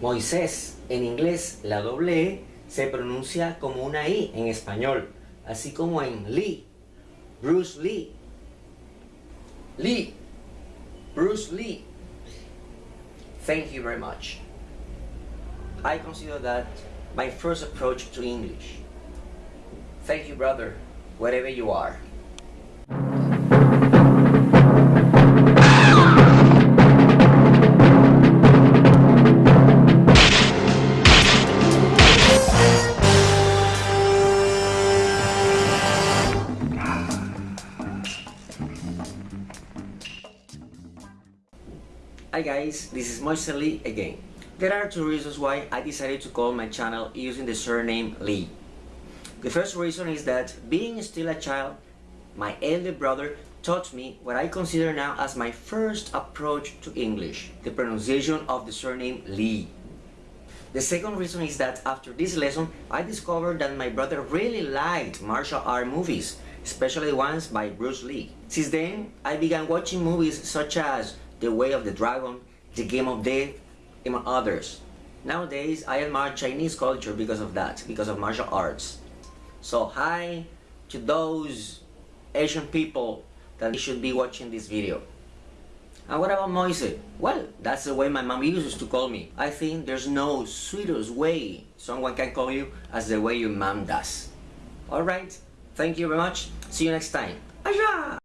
Moisés, en inglés la doble E se pronuncia como una I en español, así como en Lee, Bruce Lee. Lee, Bruce Lee. Thank you very much. I consider that my first approach to English. Thank you, brother, wherever you are. Hi guys, this is Moise Lee again. There are two reasons why I decided to call my channel using the surname Lee. The first reason is that being still a child, my elder brother taught me what I consider now as my first approach to English, the pronunciation of the surname Lee. The second reason is that after this lesson, I discovered that my brother really liked martial art movies, especially ones by Bruce Lee. Since then, I began watching movies such as The Way of the Dragon, The Game of Death, among others. Nowadays, I admire Chinese culture because of that, because of martial arts. So hi to those Asian people that should be watching this video. And what about Moise? Well, that's the way my mom used to call me. I think there's no sweetest way someone can call you as the way your mom does. Alright, thank you very much. See you next time. Aja!